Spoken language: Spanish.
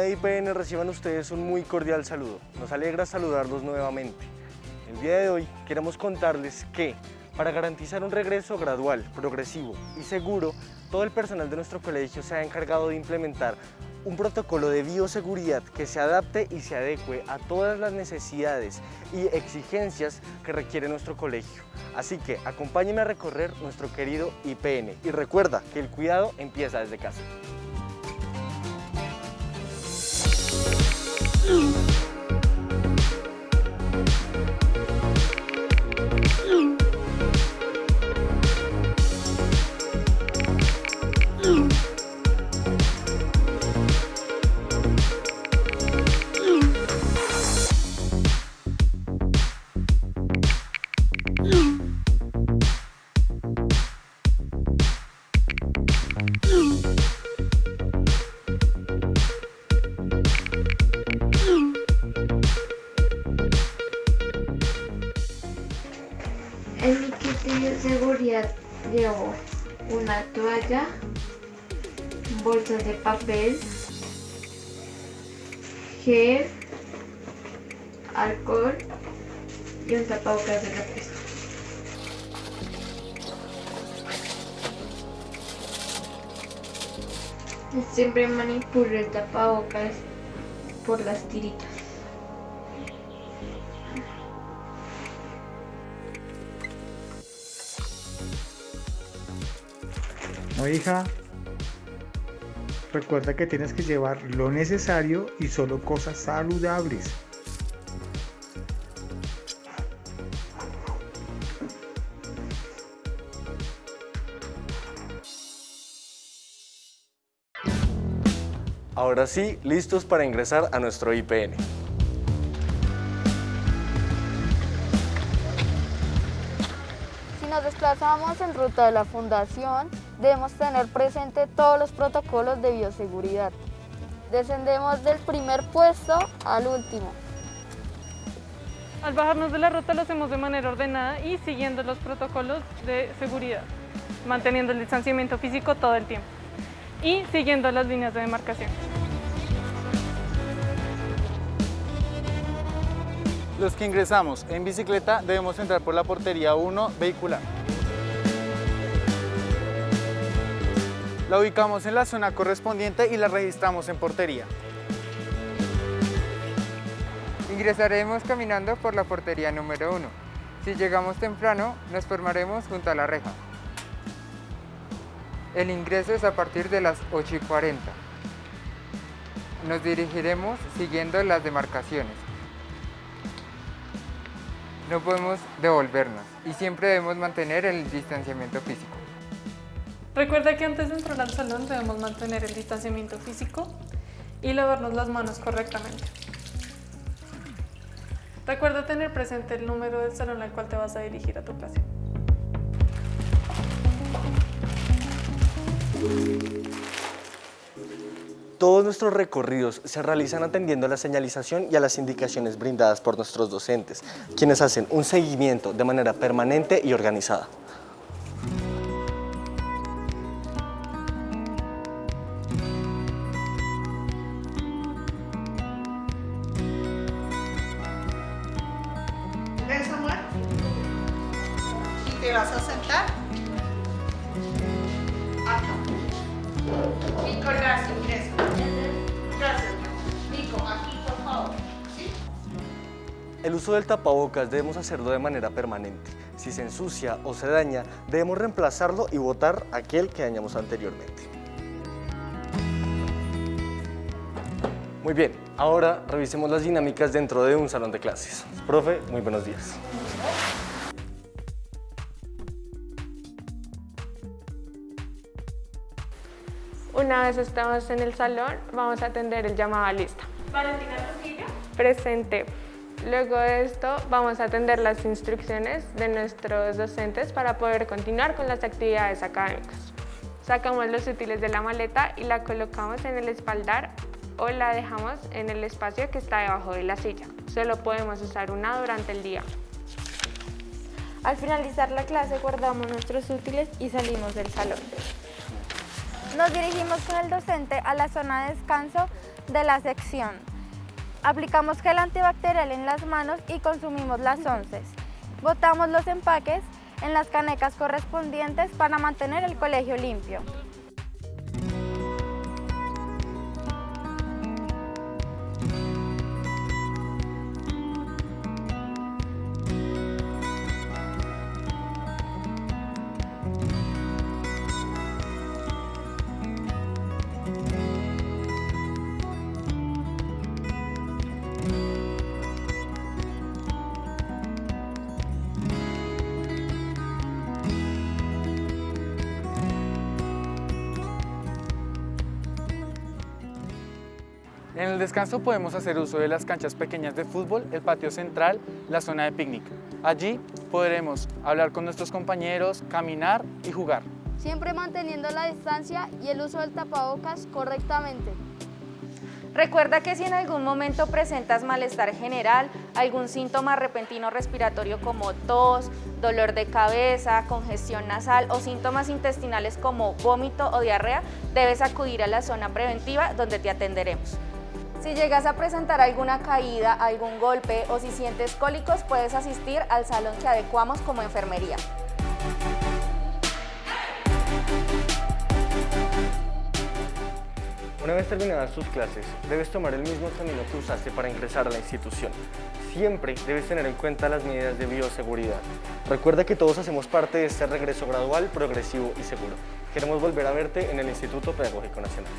comunidad de IPN reciban ustedes un muy cordial saludo. Nos alegra saludarlos nuevamente. El día de hoy queremos contarles que para garantizar un regreso gradual, progresivo y seguro, todo el personal de nuestro colegio se ha encargado de implementar un protocolo de bioseguridad que se adapte y se adecue a todas las necesidades y exigencias que requiere nuestro colegio. Así que acompáñenme a recorrer nuestro querido IPN y recuerda que el cuidado empieza desde casa. Llevo una toalla, bolsas de papel, gel, alcohol y un tapabocas de repuesto. Siempre manipulo el tapabocas por las tiritas. No, hija. Recuerda que tienes que llevar lo necesario y solo cosas saludables. Ahora sí, listos para ingresar a nuestro IPN. Si nos desplazamos en ruta de la fundación, debemos tener presente todos los protocolos de bioseguridad. Descendemos del primer puesto al último. Al bajarnos de la ruta lo hacemos de manera ordenada y siguiendo los protocolos de seguridad, manteniendo el distanciamiento físico todo el tiempo y siguiendo las líneas de demarcación. Los que ingresamos en bicicleta debemos entrar por la portería 1 vehicular. La ubicamos en la zona correspondiente y la registramos en portería. Ingresaremos caminando por la portería número 1. Si llegamos temprano, nos formaremos junto a la reja. El ingreso es a partir de las 8 y 40. Nos dirigiremos siguiendo las demarcaciones. No podemos devolvernos y siempre debemos mantener el distanciamiento físico. Recuerda que antes de entrar al salón debemos mantener el distanciamiento físico y lavarnos las manos correctamente. Recuerda tener presente el número del salón al cual te vas a dirigir a tu clase. Todos nuestros recorridos se realizan atendiendo a la señalización y a las indicaciones brindadas por nuestros docentes, quienes hacen un seguimiento de manera permanente y organizada. Vas a sentar. Acá. Nico, gracias, ingresa. Gracias. Nico, aquí, por favor. El uso del tapabocas debemos hacerlo de manera permanente. Si se ensucia o se daña, debemos reemplazarlo y botar aquel que dañamos anteriormente. Muy bien, ahora revisemos las dinámicas dentro de un salón de clases. Profe, muy buenos días. Una vez estamos en el salón, vamos a atender el llamado a lista. Valentina Trujillo. Presente. Luego de esto, vamos a atender las instrucciones de nuestros docentes para poder continuar con las actividades académicas. Sacamos los útiles de la maleta y la colocamos en el espaldar o la dejamos en el espacio que está debajo de la silla. Solo podemos usar una durante el día. Al finalizar la clase guardamos nuestros útiles y salimos del salón. Nos dirigimos con el docente a la zona de descanso de la sección. Aplicamos gel antibacterial en las manos y consumimos las onces. Botamos los empaques en las canecas correspondientes para mantener el colegio limpio. En el descanso podemos hacer uso de las canchas pequeñas de fútbol, el patio central, la zona de picnic. Allí podremos hablar con nuestros compañeros, caminar y jugar. Siempre manteniendo la distancia y el uso del tapabocas correctamente. Recuerda que si en algún momento presentas malestar general, algún síntoma repentino respiratorio como tos, dolor de cabeza, congestión nasal o síntomas intestinales como vómito o diarrea, debes acudir a la zona preventiva donde te atenderemos. Si llegas a presentar alguna caída, algún golpe o si sientes cólicos, puedes asistir al salón que adecuamos como enfermería. Una vez terminadas tus clases, debes tomar el mismo camino que usaste para ingresar a la institución. Siempre debes tener en cuenta las medidas de bioseguridad. Recuerda que todos hacemos parte de este regreso gradual, progresivo y seguro. Queremos volver a verte en el Instituto Pedagógico Nacional.